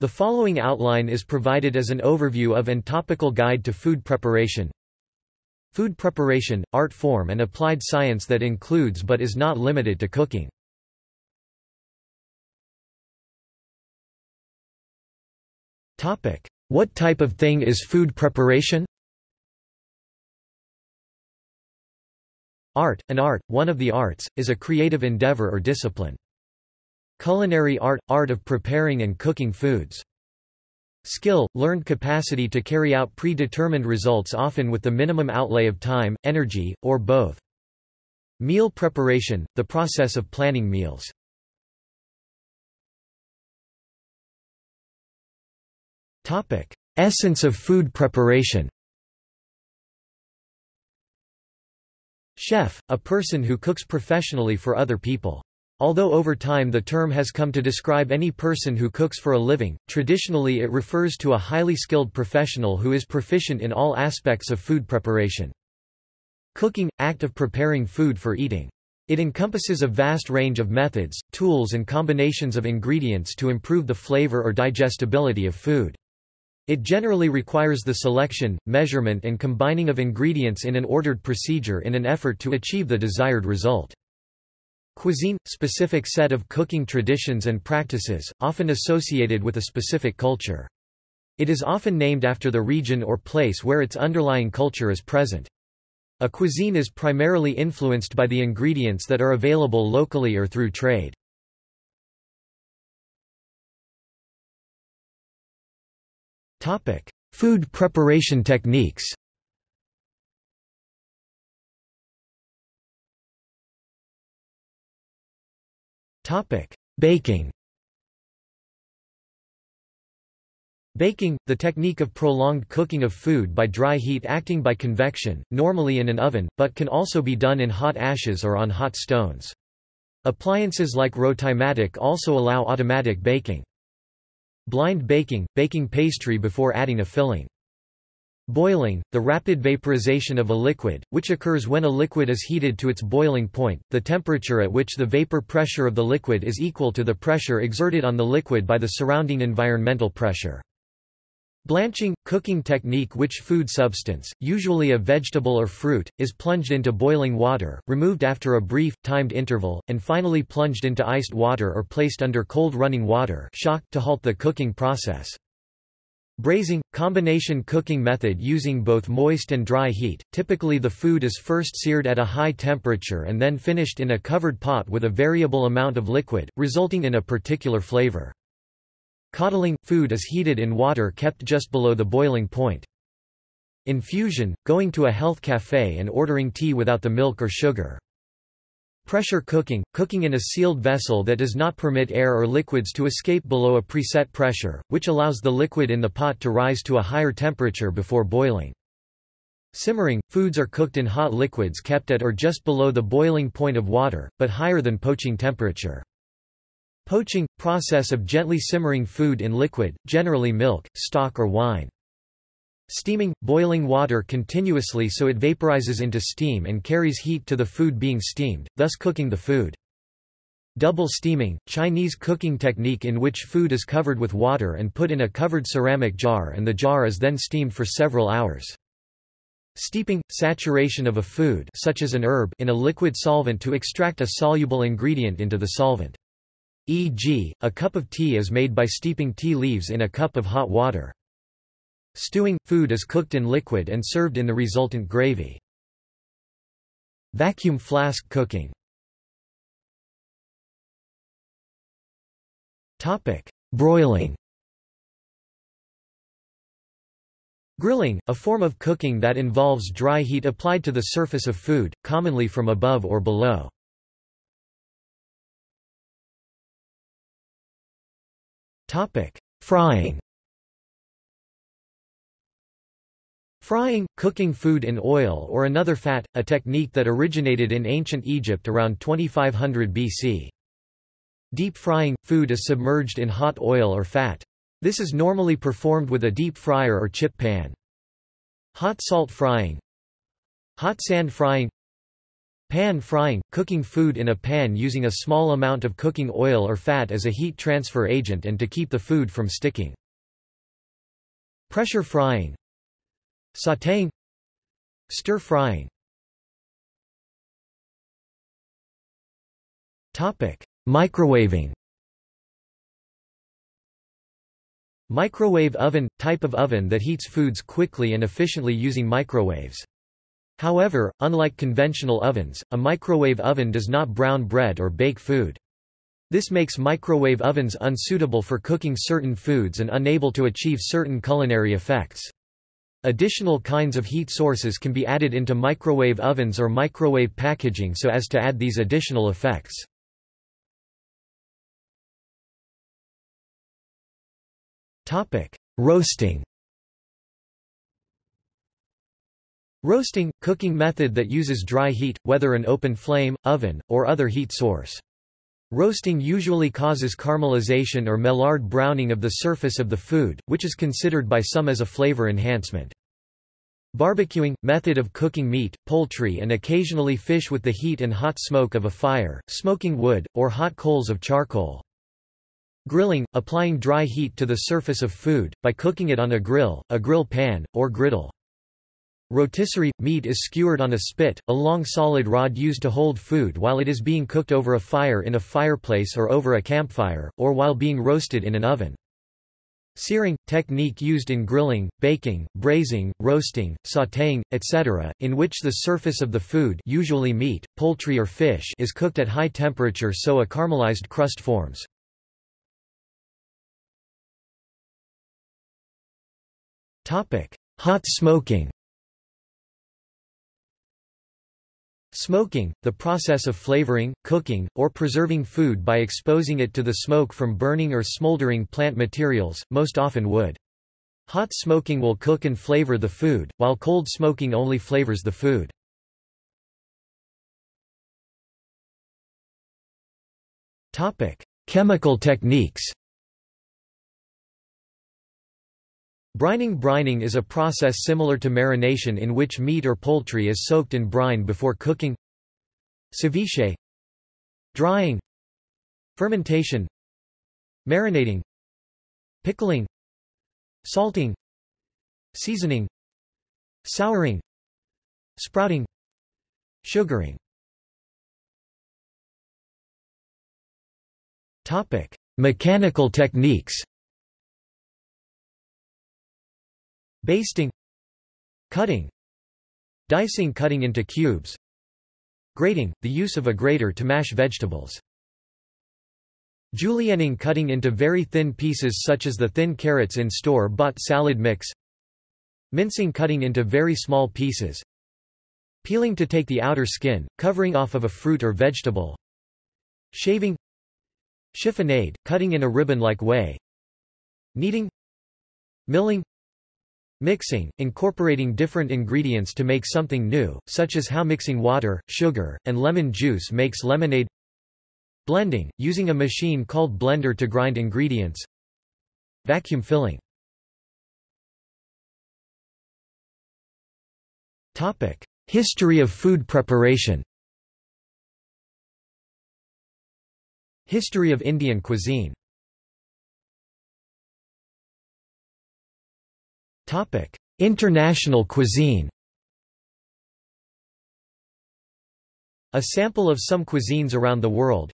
The following outline is provided as an overview of and topical guide to food preparation. Food preparation, art form and applied science that includes but is not limited to cooking. Topic: What type of thing is food preparation? Art, an art, one of the arts, is a creative endeavor or discipline. Culinary art – art of preparing and cooking foods. Skill – learned capacity to carry out predetermined results often with the minimum outlay of time, energy, or both. Meal preparation – the process of planning meals. Essence of food preparation Chef, a person who cooks professionally for other people. Although over time the term has come to describe any person who cooks for a living, traditionally it refers to a highly skilled professional who is proficient in all aspects of food preparation. Cooking – act of preparing food for eating. It encompasses a vast range of methods, tools and combinations of ingredients to improve the flavor or digestibility of food. It generally requires the selection, measurement and combining of ingredients in an ordered procedure in an effort to achieve the desired result. Cuisine – specific set of cooking traditions and practices, often associated with a specific culture. It is often named after the region or place where its underlying culture is present. A cuisine is primarily influenced by the ingredients that are available locally or through trade. Food preparation techniques Baking Baking, the technique of prolonged cooking of food by dry heat acting by convection, normally in an oven, but can also be done in hot ashes or on hot stones. Appliances like Rotimatic also allow automatic baking. Blind baking – baking pastry before adding a filling. Boiling – the rapid vaporization of a liquid, which occurs when a liquid is heated to its boiling point, the temperature at which the vapor pressure of the liquid is equal to the pressure exerted on the liquid by the surrounding environmental pressure. Blanching – cooking technique which food substance, usually a vegetable or fruit, is plunged into boiling water, removed after a brief, timed interval, and finally plunged into iced water or placed under cold running water shock to halt the cooking process. Braising – combination cooking method using both moist and dry heat, typically the food is first seared at a high temperature and then finished in a covered pot with a variable amount of liquid, resulting in a particular flavor. Coddling – food is heated in water kept just below the boiling point. Infusion – going to a health café and ordering tea without the milk or sugar. Pressure cooking – cooking in a sealed vessel that does not permit air or liquids to escape below a preset pressure, which allows the liquid in the pot to rise to a higher temperature before boiling. Simmering – foods are cooked in hot liquids kept at or just below the boiling point of water, but higher than poaching temperature. Poaching – process of gently simmering food in liquid, generally milk, stock or wine. Steaming – boiling water continuously so it vaporizes into steam and carries heat to the food being steamed, thus cooking the food. Double steaming – Chinese cooking technique in which food is covered with water and put in a covered ceramic jar and the jar is then steamed for several hours. Steeping – saturation of a food such as an herb in a liquid solvent to extract a soluble ingredient into the solvent. E.g., a cup of tea is made by steeping tea leaves in a cup of hot water. Stewing – food is cooked in liquid and served in the resultant gravy. Vacuum flask cooking Broiling Grilling, a form of cooking that involves dry heat applied to the surface of food, commonly from above or below. Frying. Frying, cooking food in oil or another fat, a technique that originated in ancient Egypt around 2500 BC. Deep frying, food is submerged in hot oil or fat. This is normally performed with a deep fryer or chip pan. Hot salt frying Hot sand frying Pan frying – cooking food in a pan using a small amount of cooking oil or fat as a heat transfer agent and to keep the food from sticking. Pressure frying Sautéing Stir frying Topic: Microwaving Microwave oven – type of oven that heats foods quickly and efficiently using microwaves. However, unlike conventional ovens, a microwave oven does not brown bread or bake food. This makes microwave ovens unsuitable for cooking certain foods and unable to achieve certain culinary effects. Additional kinds of heat sources can be added into microwave ovens or microwave packaging so as to add these additional effects. Roasting Roasting – cooking method that uses dry heat, whether an open flame, oven, or other heat source. Roasting usually causes caramelization or Maillard browning of the surface of the food, which is considered by some as a flavor enhancement. Barbecuing – method of cooking meat, poultry and occasionally fish with the heat and hot smoke of a fire, smoking wood, or hot coals of charcoal. Grilling – applying dry heat to the surface of food, by cooking it on a grill, a grill pan, or griddle. Rotisserie – Meat is skewered on a spit, a long solid rod used to hold food while it is being cooked over a fire in a fireplace or over a campfire, or while being roasted in an oven. Searing – technique used in grilling, baking, braising, roasting, sautéing, etc., in which the surface of the food usually meat, poultry or fish is cooked at high temperature so a caramelized crust forms. Hot smoking Smoking, the process of flavoring, cooking, or preserving food by exposing it to the smoke from burning or smoldering plant materials, most often wood. Hot smoking will cook and flavor the food, while cold smoking only flavors the food. Chemical techniques Brining Brining is a process similar to marination in which meat or poultry is soaked in brine before cooking. Ceviche. Drying. Fermentation. Marinating. Pickling. Salting. Seasoning. Souring. Sprouting. Sugaring. Mechanical techniques Basting Cutting Dicing cutting into cubes Grating, the use of a grater to mash vegetables. Julienning cutting into very thin pieces such as the thin carrots in store-bought salad mix Mincing cutting into very small pieces Peeling to take the outer skin, covering off of a fruit or vegetable Shaving Chiffonade, cutting in a ribbon-like way Kneading Milling Mixing, incorporating different ingredients to make something new, such as how mixing water, sugar, and lemon juice makes lemonade. Blending, using a machine called blender to grind ingredients. Vacuum filling. History of food preparation. History of Indian cuisine International cuisine. A sample of some cuisines around the world.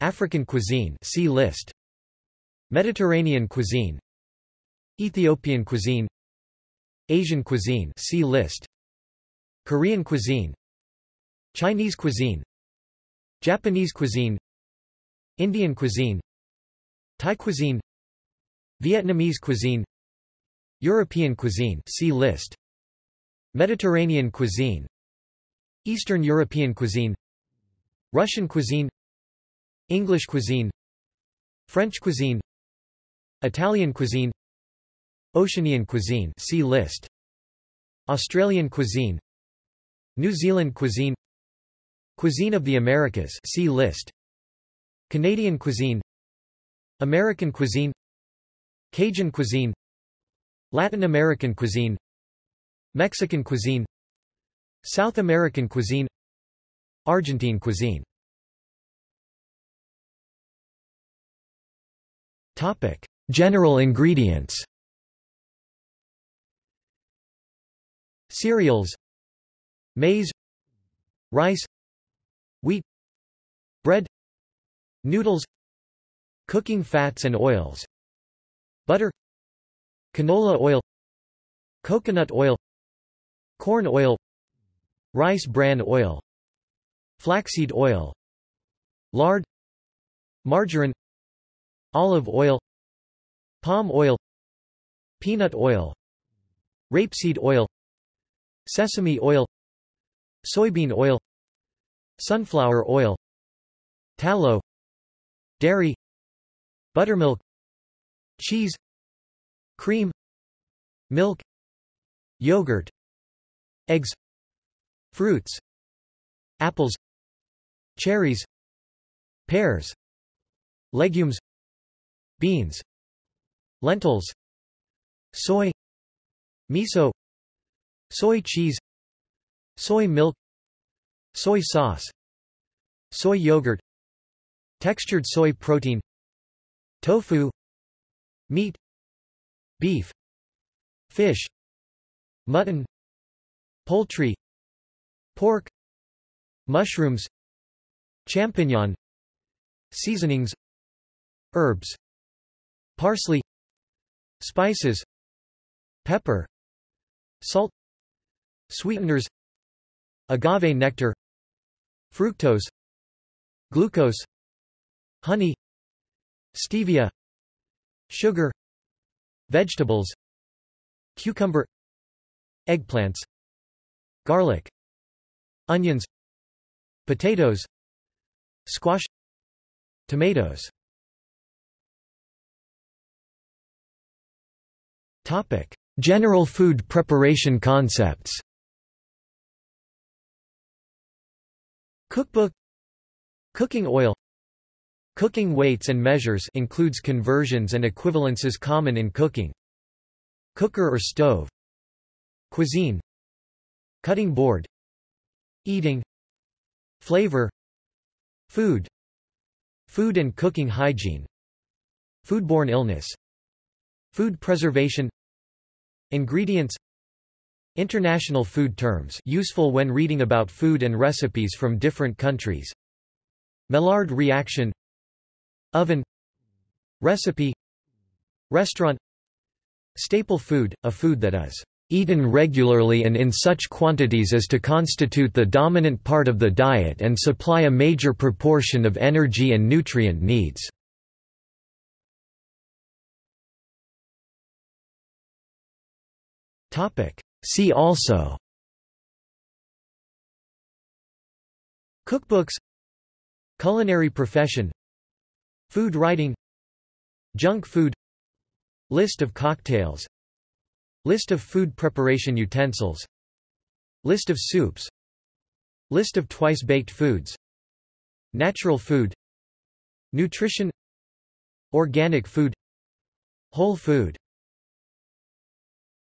African cuisine, see list. Mediterranean cuisine. Ethiopian cuisine. Asian cuisine, see list. Korean cuisine. Chinese cuisine. Japanese cuisine. Indian cuisine. Thai cuisine. Vietnamese cuisine European cuisine see list. Mediterranean cuisine. Eastern European cuisine. Russian cuisine. English cuisine. French cuisine. Italian cuisine. Oceanian cuisine see list. Australian cuisine. New Zealand cuisine. Cuisine of the Americas see list. Canadian cuisine. American cuisine. Cajun cuisine Latin American cuisine Mexican cuisine South American cuisine Argentine cuisine. Topic: General ingredients. Cereals. Maize. Rice. Wheat. Bread. Noodles. Cooking fats and oils. Butter Canola oil Coconut oil Corn oil Rice bran oil Flaxseed oil Lard Margarine Olive oil Palm oil Peanut oil Rapeseed oil Sesame oil Soybean oil Sunflower oil Tallow Dairy Buttermilk Cheese Cream Milk Yogurt Eggs Fruits Apples Cherries Pears Legumes Beans Lentils Soy Miso Soy cheese Soy milk Soy sauce Soy yogurt Textured soy protein Tofu Meat Beef Fish Mutton Poultry Pork Mushrooms Champignon Seasonings Herbs Parsley Spices Pepper Salt Sweeteners Agave nectar Fructose Glucose Honey Stevia Sugar Vegetables Cucumber Eggplants Garlic Onions Potatoes Squash Tomatoes Topic: General food preparation concepts. Cookbook Cooking oil Cooking weights and measures includes conversions and equivalences common in cooking. Cooker or stove. Cuisine. Cutting board. Eating. Flavor. Food. Food and cooking hygiene. Foodborne illness. Food preservation. Ingredients. International food terms useful when reading about food and recipes from different countries. Maillard reaction Oven Recipe Restaurant Staple food, a food that is eaten regularly and in such quantities as to constitute the dominant part of the diet and supply a major proportion of energy and nutrient needs. See also Cookbooks Culinary profession Food writing Junk food List of cocktails List of food preparation utensils List of soups List of twice-baked foods Natural food Nutrition Organic food Whole food